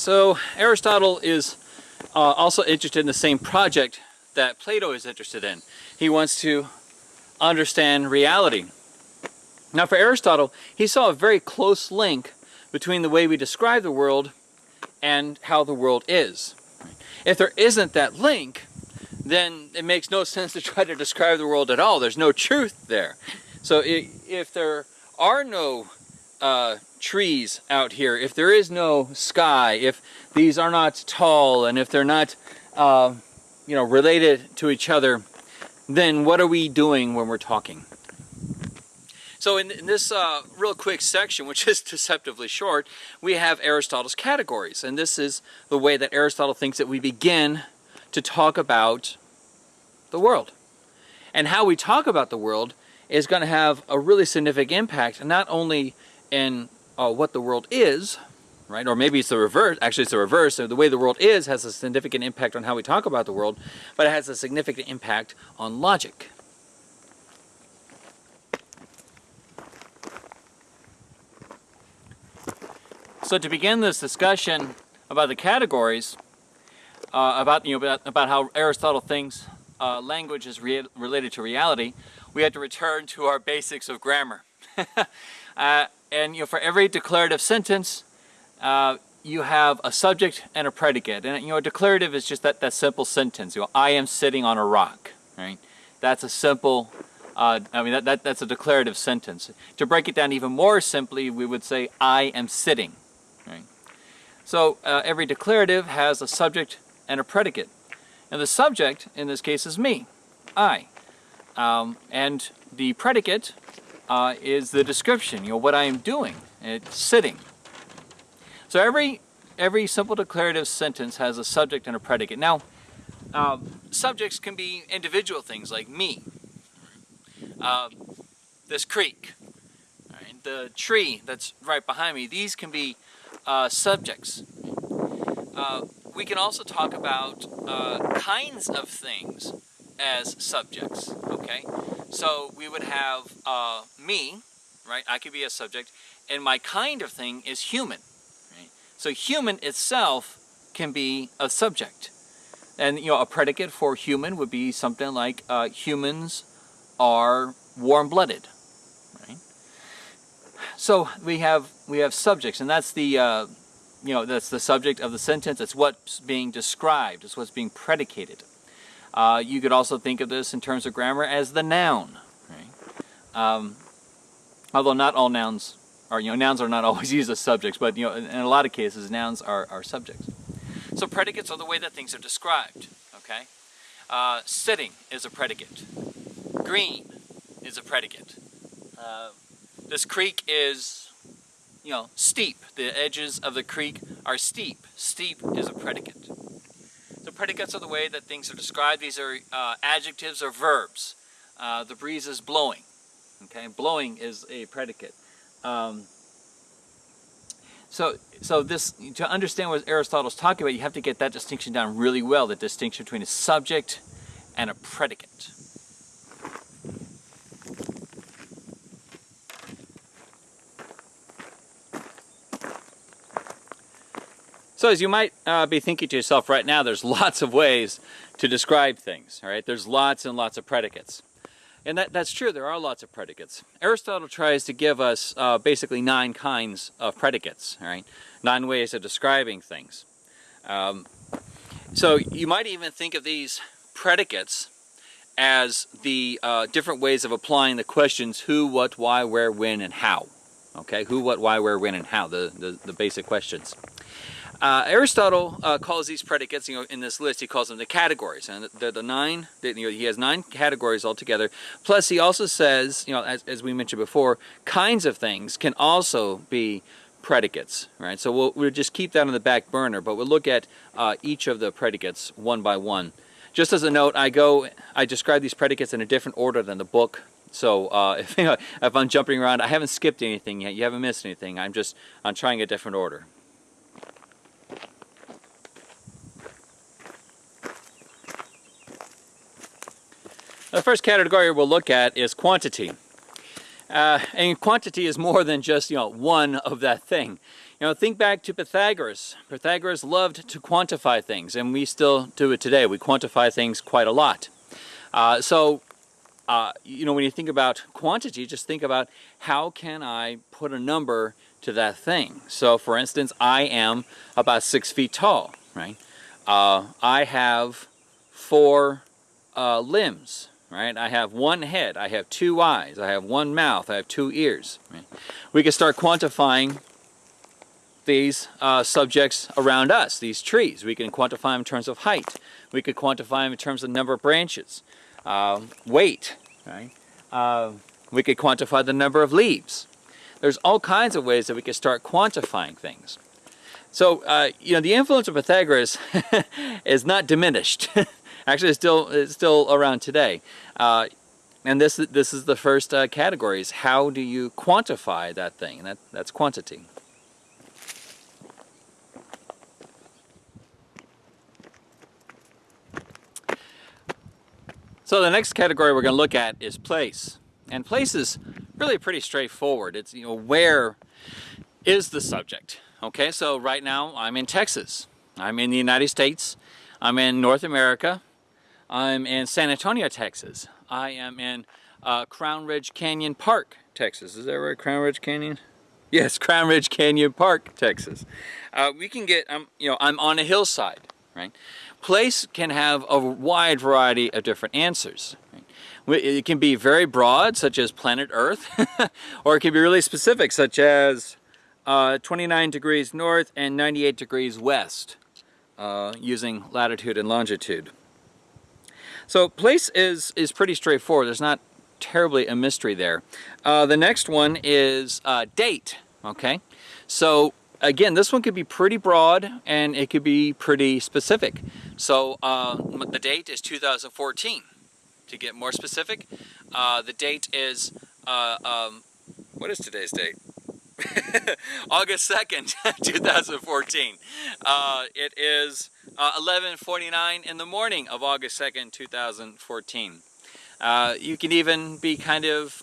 So Aristotle is uh, also interested in the same project that Plato is interested in. He wants to understand reality. Now for Aristotle, he saw a very close link between the way we describe the world and how the world is. If there isn't that link, then it makes no sense to try to describe the world at all. There's no truth there. So if there are no uh, trees out here, if there is no sky, if these are not tall, and if they're not, uh, you know, related to each other, then what are we doing when we're talking? So in, in this uh, real quick section, which is deceptively short, we have Aristotle's categories. And this is the way that Aristotle thinks that we begin to talk about the world. And how we talk about the world is going to have a really significant impact, not only in uh, what the world is, right? Or maybe it's the reverse. Actually, it's the reverse. So the way the world is has a significant impact on how we talk about the world, but it has a significant impact on logic. So to begin this discussion about the categories, uh, about you know about, about, how Aristotle thinks uh, language is re related to reality, we have to return to our basics of grammar. uh, and you know, for every declarative sentence, uh, you have a subject and a predicate. And you know, a declarative is just that, that simple sentence. You know, I am sitting on a rock, right? That's a simple, uh, I mean, that, that, that's a declarative sentence. To break it down even more simply, we would say, I am sitting, right? So uh, every declarative has a subject and a predicate. And the subject, in this case, is me, I. Um, and the predicate uh, is the description, you know, what I am doing. It's sitting. So every, every simple declarative sentence has a subject and a predicate. Now, uh, subjects can be individual things like me, uh, this creek, right? the tree that's right behind me. These can be uh, subjects. Uh, we can also talk about uh, kinds of things as subjects, okay? So we would have uh, me, right? I could be a subject, and my kind of thing is human, right? So human itself can be a subject. And, you know, a predicate for human would be something like uh, humans are warm-blooded, right? So we have, we have subjects, and that's the, uh, you know, that's the subject of the sentence. It's what's being described. It's what's being predicated. Uh, you could also think of this in terms of grammar as the noun. Right? Um, although not all nouns are, you know, nouns are not always used as subjects, but you know, in, a lot of cases, nouns are, are subjects. So predicates are the way that things are described. Okay, uh, sitting is a predicate. Green is a predicate. Uh, this creek is, you know, steep. The edges of the creek are steep. Steep is a predicate. Predicates are the way that things are described. These are uh, adjectives or verbs. Uh, the breeze is blowing. Okay, blowing is a predicate. Um, so, so this to understand what Aristotle's talking about, you have to get that distinction down really well. The distinction between a subject and a predicate. So as you might uh, be thinking to yourself right now, there's lots of ways to describe things, all right? There's lots and lots of predicates. And that, that's true, there are lots of predicates. Aristotle tries to give us uh, basically nine kinds of predicates, all right? Nine ways of describing things. Um, so you might even think of these predicates as the uh, different ways of applying the questions who, what, why, where, when, and how. Okay, who, what, why, where, when, and how, the, the, the basic questions. Uh, Aristotle uh, calls these predicates, you know, in this list, he calls them the categories, and they're the nine. you know, he has nine categories altogether. Plus, he also says, you know, as, as we mentioned before, kinds of things can also be predicates, right? So we'll, we'll just keep that on the back burner, but we'll look at uh, each of the predicates one by one. Just as a note, I go, I describe these predicates in a different order than the book. So uh, if, you know, if I'm jumping around, I haven't skipped anything yet. You haven't missed anything. I'm just I'm trying a different order. The first category we'll look at is quantity. Uh, and quantity is more than just, you know, one of that thing. You know, think back to Pythagoras. Pythagoras loved to quantify things, and we still do it today. We quantify things quite a lot. Uh, so, uh, you know, when you think about quantity, just think about how can I put a number to that thing. So, for instance, I am about six feet tall, right? Uh, I have four uh, limbs, right? I have one head, I have two eyes, I have one mouth, I have two ears. Right? We can start quantifying these uh, subjects around us, these trees. We can quantify them in terms of height. We could quantify them in terms of number of branches, uh, weight, right? Uh, we could quantify the number of leaves. There's all kinds of ways that we could start quantifying things. So, uh, you know, the influence of Pythagoras is not diminished. Actually, it's still, it's still around today. Uh, and this, this is the first uh, category is how do you quantify that thing? That, that's quantity. So the next category we're going to look at is place. And place is really pretty straightforward. It's, you know, where is the subject? Okay, so right now I'm in Texas. I'm in the United States. I'm in North America. I'm in San Antonio, Texas. I am in uh, Crownridge Canyon Park, Texas. Is that right, Crownridge Canyon? Yes, Crownridge Canyon Park, Texas. Uh, we can get, um, you know, I'm on a hillside, right? Place can have a wide variety of different answers. Right? It can be very broad, such as planet Earth, or it can be really specific, such as uh, 29 degrees north and 98 degrees west, uh, using latitude and longitude. So place is, is pretty straightforward. There's not terribly a mystery there. Uh, the next one is uh, date, okay? So again, this one could be pretty broad and it could be pretty specific. So uh, the date is 2014. To get more specific, uh, the date is, uh, um, what is today's date? August 2nd, 2014. Uh, it is 11.49 uh, in the morning of August 2nd, 2014. Uh, you can even be kind of,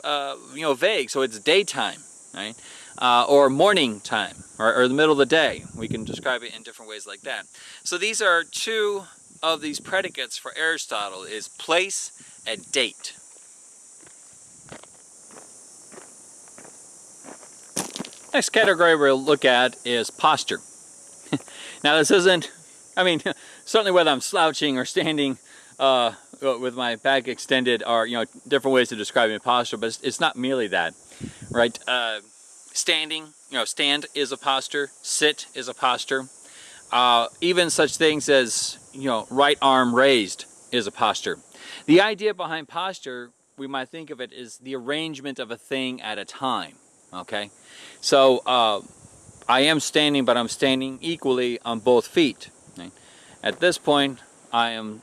you know, vague, so it's daytime, right? uh, or morning time, or, or the middle of the day. We can describe it in different ways like that. So these are two of these predicates for Aristotle, is place and date. Next category we'll look at is posture. now this isn't, I mean, certainly whether I'm slouching or standing uh, with my back extended are, you know, different ways of describing posture, but it's, it's not merely that, right? Uh, standing, you know, stand is a posture, sit is a posture. Uh, even such things as, you know, right arm raised is a posture. The idea behind posture, we might think of it as the arrangement of a thing at a time, okay? So, uh, I am standing, but I'm standing equally on both feet. At this point, I am,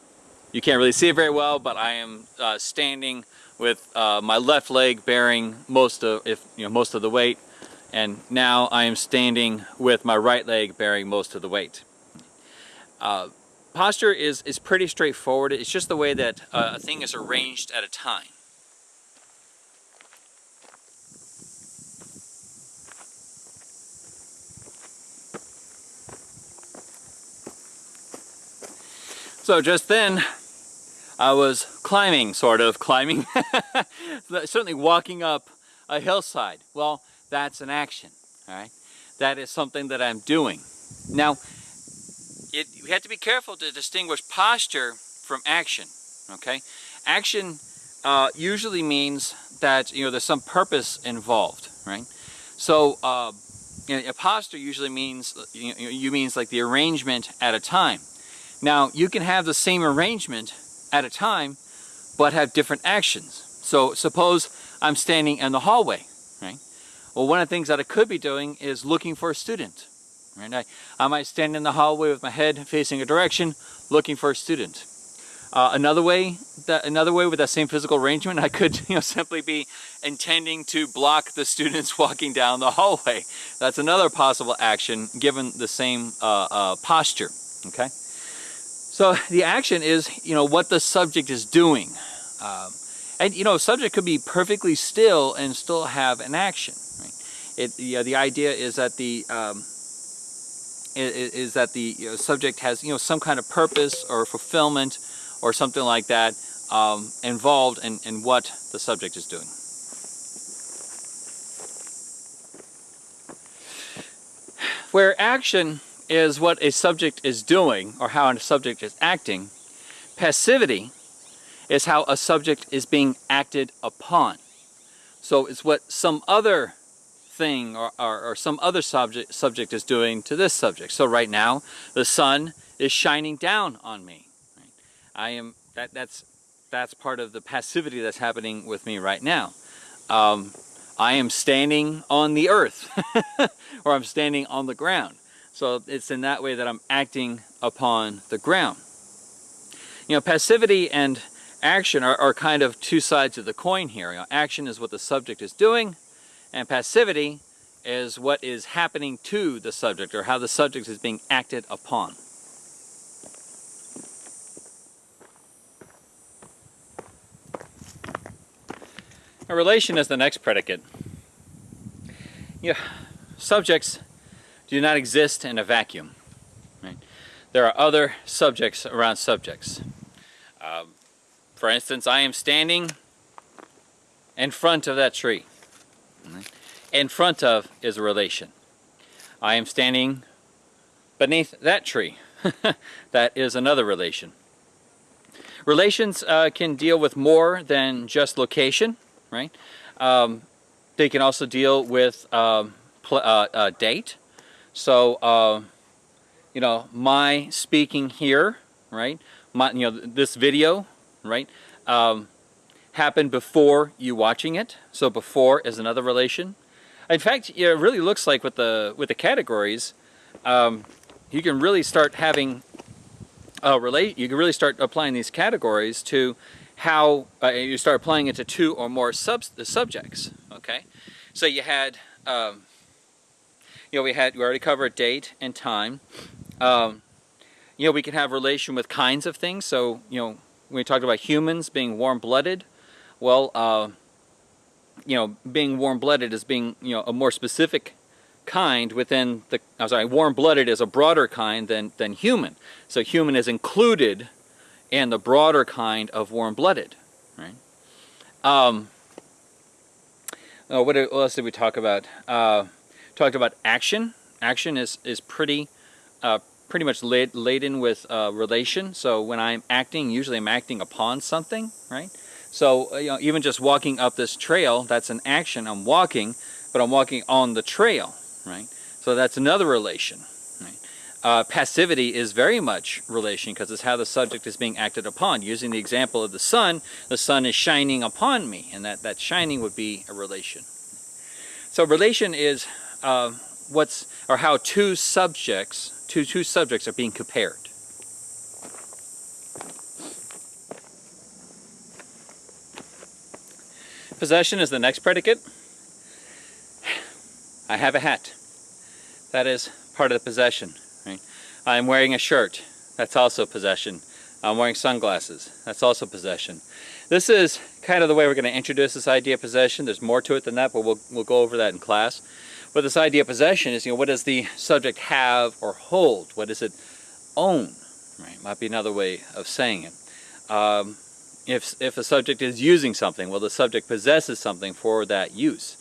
you can't really see it very well, but I am uh, standing with uh, my left leg bearing most of, if you know, most of the weight, and now I am standing with my right leg bearing most of the weight. Uh, posture is, is pretty straightforward. It's just the way that uh, a thing is arranged at a time. So just then, I was climbing, sort of climbing, certainly walking up a hillside. Well, that's an action, all right? That is something that I'm doing. Now, it, you have to be careful to distinguish posture from action, okay? Action uh, usually means that, you know, there's some purpose involved, right? So, uh, you know, a posture usually means, you, you means like the arrangement at a time. Now, you can have the same arrangement at a time, but have different actions. So suppose I'm standing in the hallway, right? Well, one of the things that I could be doing is looking for a student. Right? I, I might stand in the hallway with my head facing a direction, looking for a student. Uh, another way, that another way with that same physical arrangement, I could you know simply be intending to block the students walking down the hallway. That's another possible action given the same uh, uh, posture. Okay, so the action is you know what the subject is doing. Um, And you know, subject could be perfectly still and still have an action. Right? It, you know, the idea is that the um, is, that the you know, subject has you know some kind of purpose or fulfillment or something like that um, involved in, in what the subject is doing. Where action is what a subject is doing or how a subject is acting, passivity is how a subject is being acted upon. So it's what some other thing or, or, or, some other subject, subject is doing to this subject. So right now, the sun is shining down on me. I am, that, that's, that's part of the passivity that's happening with me right now. Um, I am standing on the earth or I'm standing on the ground. So it's in that way that I'm acting upon the ground. You know, passivity and action are, are kind of two sides of the coin here. You know, action is what the subject is doing, and passivity is what is happening to the subject or how the subject is being acted upon. A relation is the next predicate. You know, subjects do not exist in a vacuum. Right? There are other subjects around subjects. Um, for instance, I am standing in front of that tree. In front of is a relation. I am standing beneath that tree. that is another relation. Relations uh, can deal with more than just location, right? Um, they can also deal with um, uh, uh, date. So, uh, you know, my speaking here, right? My, you know, this video, right? Um, happened before you watching it. So before is another relation. In fact, it really looks like with the with the categories, um, you can really start having uh, relate. You can really start applying these categories to how uh, you start applying it to two or more sub subjects. Okay, so you had. Um, you know, we had we already covered date and time. Um, you know, we can have relation with kinds of things. So, you know, when we talked about humans being warm-blooded, well, uh, you know, being warm-blooded is being, you know, a more specific kind within the, I'm sorry, warm-blooded is a broader kind than, than human. So human is included in the broader kind of warm-blooded, right? Um, oh, what, else did we talk about? Uh, talked about action. Action is, is pretty, uh, pretty much laden with uh, relation. So when I'm acting, usually I'm acting upon something, right? So uh, you know, even just walking up this trail, that's an action. I'm walking, but I'm walking on the trail, right? So that's another relation. Uh, passivity is very much relation because it's how the subject is being acted upon. Using the example of the sun, the sun is shining upon me, and that, that shining would be a relation. So relation is uh, what's or how two subjects, two two subjects are being compared. Possession is the next predicate. I have a hat. That is part of the possession. Right? I'm wearing a shirt. That's also possession. I'm wearing sunglasses. That's also possession. This is kind of the way we're going to introduce this idea of possession. There's more to it than that, but we'll, we'll go over that in class. But this idea of possession is, you know, what does the subject have or hold? What does it own? Right, might be another way of saying it. Um, if, if a subject is using something, well, the subject possesses something for that use.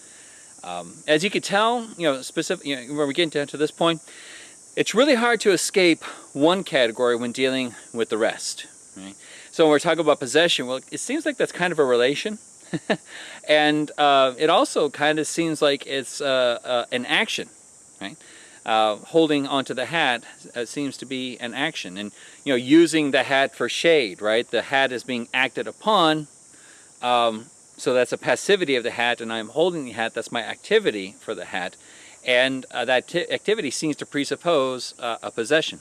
Um, as you can tell, you know, specific, you know, when we get down to this point, it's really hard to escape one category when dealing with the rest. Right? So when we're talking about possession, well, it seems like that's kind of a relation. and uh, it also kind of seems like it's uh, uh, an action, right? Uh, holding onto the hat uh, seems to be an action. And, you know, using the hat for shade, right? The hat is being acted upon, um, so that's a passivity of the hat, and I'm holding the hat, that's my activity for the hat. And that activity seems to presuppose a possession.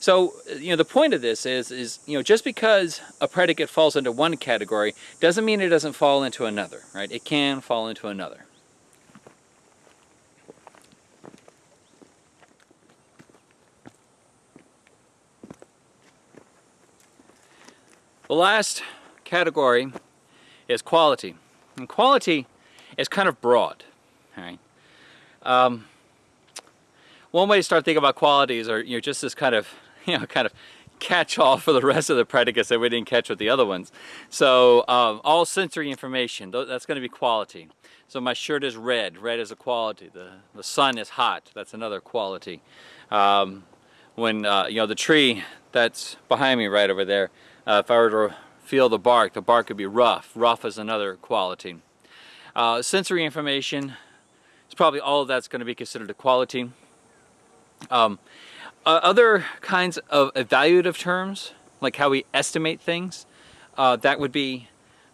So, you know, the point of this is, is, you know, just because a predicate falls into one category doesn't mean it doesn't fall into another, right? It can fall into another. The last category is quality. And quality is kind of broad. Right? Um, one way to start thinking about qualities are you know just this kind of you know kind of catch-all for the rest of the predicates that we didn't catch with the other ones. So um, all sensory information, that's going to be quality. So my shirt is red, red is a quality. The, the sun is hot, that's another quality. Um, when, uh, you know, the tree that's behind me right over there, uh, if I were to feel the bark, the bark could be rough. Rough is another quality. Uh, sensory information, it's probably all of that's going to be considered a quality. Um, uh, other kinds of evaluative terms, like how we estimate things, uh, that would be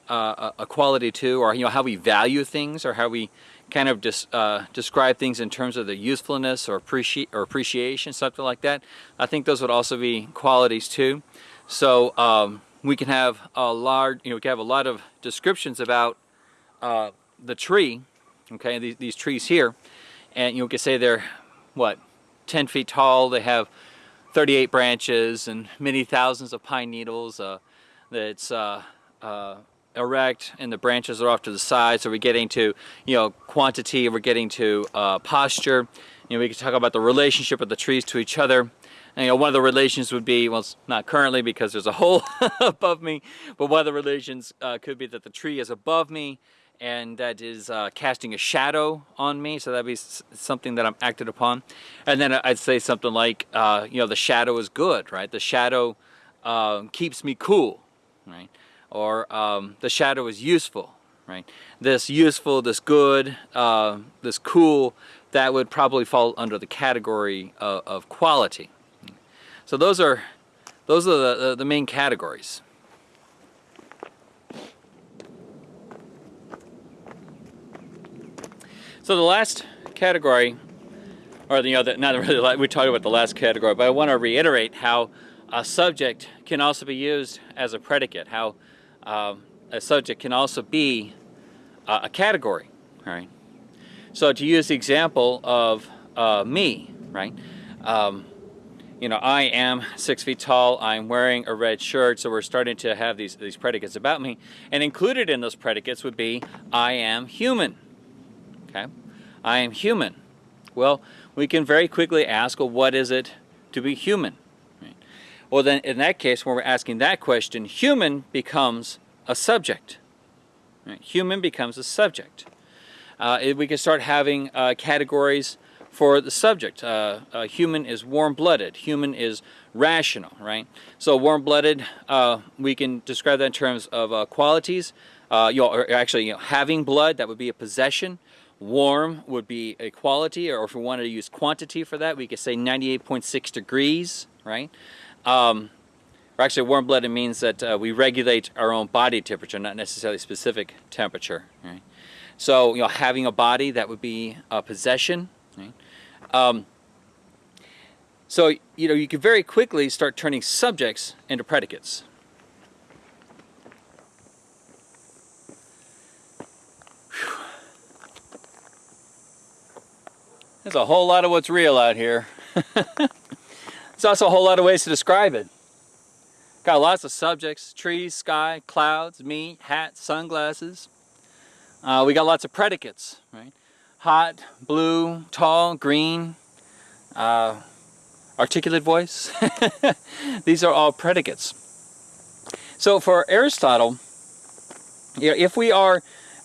uh, a quality too, or you know how we value things, or how we kind of dis, uh, describe things in terms of their usefulness or, appreci or appreciation, something like that. I think those would also be qualities too. So um, we can have a large, you know, we can have a lot of descriptions about uh, the tree, okay, these, these trees here, and you know, we say they're what 10 feet tall. They have 38 branches and many thousands of pine needles. Uh, it's uh, uh, erect and the branches are off to the side. So we're getting to, you know, quantity, we're getting to uh, posture. You know, we can talk about the relationship of the trees to each other. And, you know, one of the relations would be, well, it's not currently because there's a hole above me, but one of the relations uh, could be that the tree is above me and that is uh, casting a shadow on me. So that'd be something that I'm acted upon. And then I'd say something like uh, you know the shadow is good right? The shadow uh, keeps me cool right? Or um, the shadow is useful right? This useful this good uh, this cool that would probably fall under the category of, of quality. So those are those are the, the main categories So the last category, or the other, not really, we talked about the last category, but I want to reiterate how a subject can also be used as a predicate, how um, a subject can also be uh, a category, right? So to use the example of uh, me, right? Um, you know, I am six feet tall, I'm wearing a red shirt, so we're starting to have these, these predicates about me. And included in those predicates would be, I am human, Okay? I am human. Well, we can very quickly ask, well, what is it to be human? Right? Well, then in that case, when we're asking that question, human becomes a subject. Right? Human becomes a subject. Uh, we can start having uh, categories for the subject. Uh, human is warm-blooded. Human is rational, right? So warm-blooded, uh, we can describe that in terms of uh, qualities. Uh, you know, actually, you know, having blood, that would be a possession. Warm would be a quality, or if we wanted to use quantity for that, we could say 98.6 degrees, right? Um, or actually, warm-blooded means that uh, we regulate our own body temperature, not necessarily specific temperature, right? So, you know, having a body, that would be a possession, right? Um, so, you know, you can very quickly start turning subjects into predicates, There's a whole lot of what's real out here. There's also a whole lot of ways to describe it. Got lots of subjects, trees, sky, clouds, me, hat, sunglasses. Uh, we got lots of predicates, right? Hot, blue, tall, green, uh, articulate voice. These are all predicates. So for Aristotle, if we are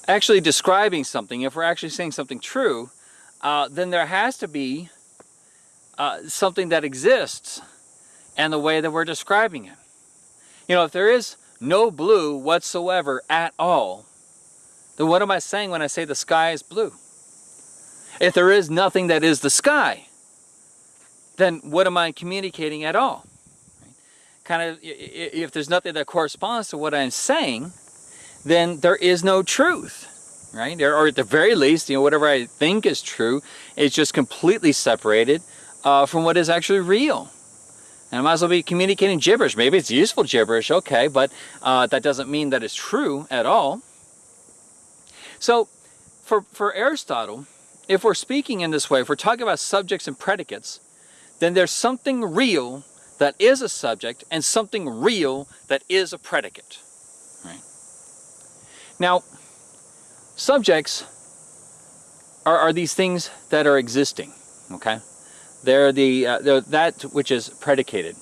actually describing something, if we're actually saying something true, uh, then there has to be uh, something that exists and the way that we're describing it. You know, if there is no blue whatsoever at all, then what am I saying when I say the sky is blue? If there is nothing that is the sky, then what am I communicating at all? Right? Kind of, if there's nothing that corresponds to what I'm saying, then there is no truth right? Or at the very least, you know, whatever I think is true is just completely separated uh, from what is actually real. And I might as well be communicating gibberish. Maybe it's useful gibberish, okay, but uh, that doesn't mean that it's true at all. So, for, for Aristotle, if we're speaking in this way, if we're talking about subjects and predicates, then there's something real that is a subject and something real that is a predicate. Right? Now, subjects are, are these things that are existing, okay? They're, the, uh, they're that which is predicated.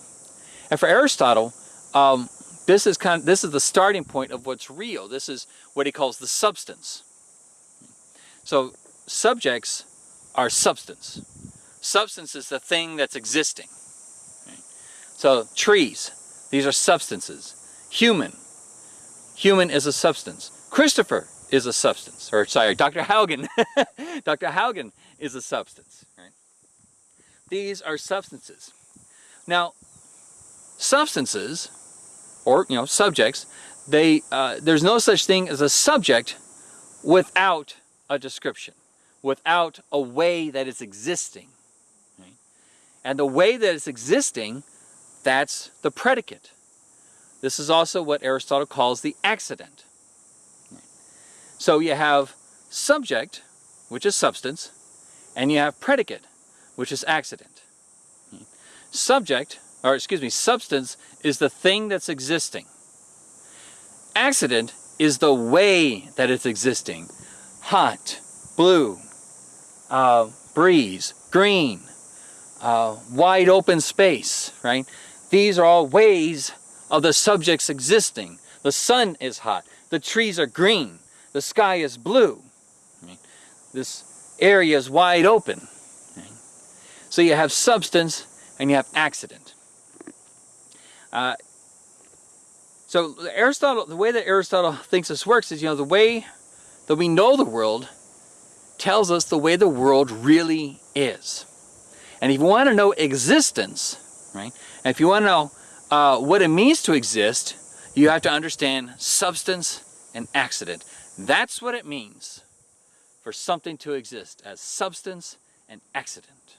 And for Aristotle, um, this is kind of, this is the starting point of what's real. This is what he calls the substance. So subjects are substance. Substance is the thing that's existing. So trees, these are substances. Human, human is a substance. Christopher is a substance, or sorry, Dr. Haugen, Dr. Haugen is a substance. Right? These are substances. Now, substances, or you know, subjects, they uh, there's no such thing as a subject without a description, without a way that it's existing. Right? And the way that it's existing, that's the predicate. This is also what Aristotle calls the accident. So you have subject, which is substance, and you have predicate, which is accident. Subject, or excuse me, substance is the thing that's existing. Accident is the way that it's existing. Hot, blue, uh, breeze, green, uh, wide open space, right? These are all ways of the subject's existing. The sun is hot. The trees are green the sky is blue. This area is wide open. So you have substance and you have accident. Uh, so Aristotle, the way that Aristotle thinks this works is, you know, the way that we know the world tells us the way the world really is. And if you want to know existence, right, and if you want to know uh, what it means to exist, you have to understand substance and accident. That's what it means for something to exist as substance and accident.